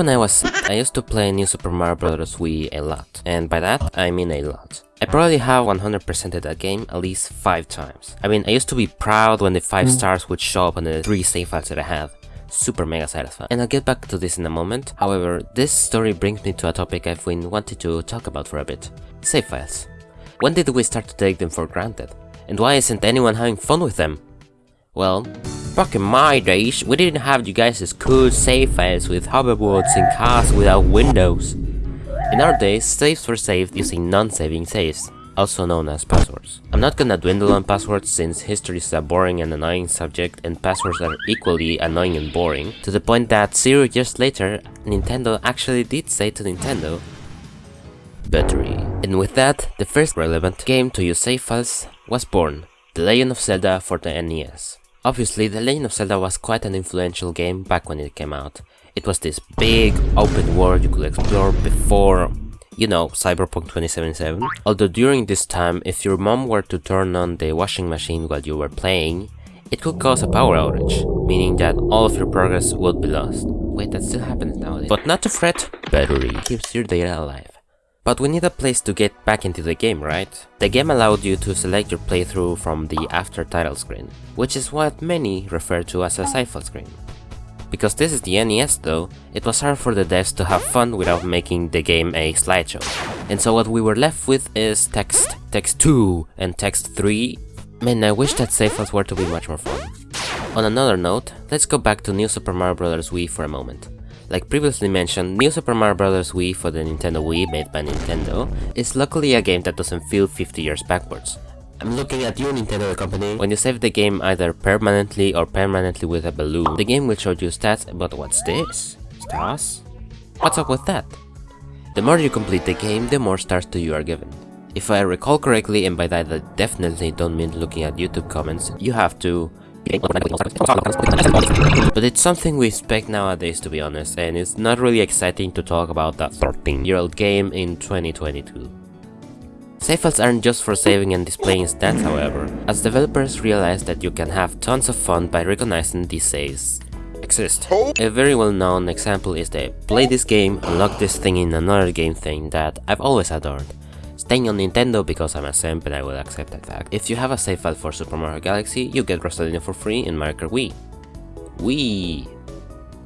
when I was I used to play New Super Mario Bros. Wii a lot, and by that I mean a lot. I probably have 100%ed that game at least 5 times. I mean, I used to be proud when the 5 mm. stars would show up on the 3 save files that I had. Super mega satisfying. And I'll get back to this in a moment. However, this story brings me to a topic I've been wanting to talk about for a bit. Save files. When did we start to take them for granted? And why isn't anyone having fun with them? Well, back in my days, we didn't have you guys' cool save files with hoverboards and cars without windows. In our days, saves were saved using non-saving saves, also known as passwords. I'm not gonna dwindle on passwords since history is a boring and annoying subject and passwords are equally annoying and boring, to the point that zero years later, Nintendo actually did say to Nintendo, battery. And with that, the first relevant game to use save files was born, The Legend of Zelda for the NES. Obviously, The Legend of Zelda was quite an influential game back when it came out. It was this big, open world you could explore before, you know, Cyberpunk 2077. Although during this time, if your mom were to turn on the washing machine while you were playing, it could cause a power outage, meaning that all of your progress would be lost. Wait, that still happens nowadays. But not to fret, battery keeps your data alive. But we need a place to get back into the game, right? The game allowed you to select your playthrough from the after title screen, which is what many refer to as a file screen. Because this is the NES though, it was hard for the devs to have fun without making the game a slideshow. And so what we were left with is text, text 2 and text 3. Man, I wish that save files were to be much more fun. On another note, let's go back to New Super Mario Bros. Wii for a moment. Like previously mentioned, New Super Mario Bros. Wii for the Nintendo Wii made by Nintendo is luckily a game that doesn't feel 50 years backwards. I'm looking at you Nintendo company. When you save the game either permanently or permanently with a balloon, the game will show you stats, but what's this? Stars? What's up with that? The more you complete the game, the more stars to you are given. If I recall correctly, and by that I definitely don't mean looking at YouTube comments, you have to but it's something we expect nowadays to be honest, and it's not really exciting to talk about that 13 year old game in 2022. Save files aren't just for saving and displaying stats however, as developers realize that you can have tons of fun by recognizing these saves exist. A very well known example is the play this game, unlock this thing in another game thing that I've always adored staying on Nintendo because I'm a simp and I will accept that fact. If you have a save file for Super Mario Galaxy, you get Rosalina for free in Mario Kart Wii. Wii!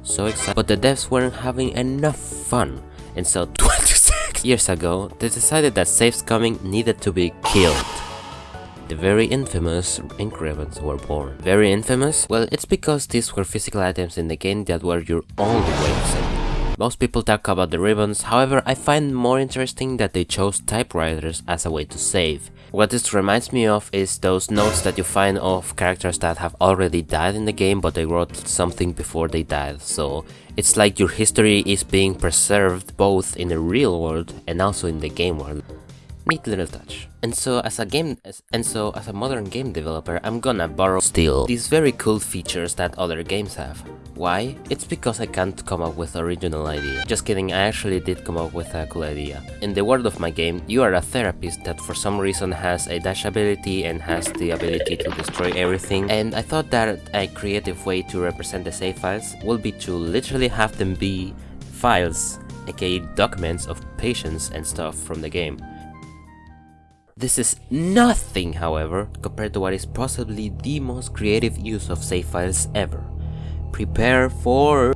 So excited. But the devs weren't having enough fun, and so 26 years ago, they decided that save scumming needed to be killed. The very infamous ribbons were born. Very infamous? Well, it's because these were physical items in the game that were your only way to save. Most people talk about the ribbons, however I find more interesting that they chose typewriters as a way to save. What this reminds me of is those notes that you find of characters that have already died in the game but they wrote something before they died, so it's like your history is being preserved both in the real world and also in the game world. Neat little touch. And so as a game and so as a modern game developer, I'm gonna borrow still these very cool features that other games have. Why? It's because I can't come up with original idea. Just kidding, I actually did come up with a cool idea. In the world of my game, you are a therapist that for some reason has a dash ability and has the ability to destroy everything. And I thought that a creative way to represent the save files would be to literally have them be files, aka documents of patients and stuff from the game. This is nothing, however, compared to what is possibly the most creative use of save files ever. Prepare for...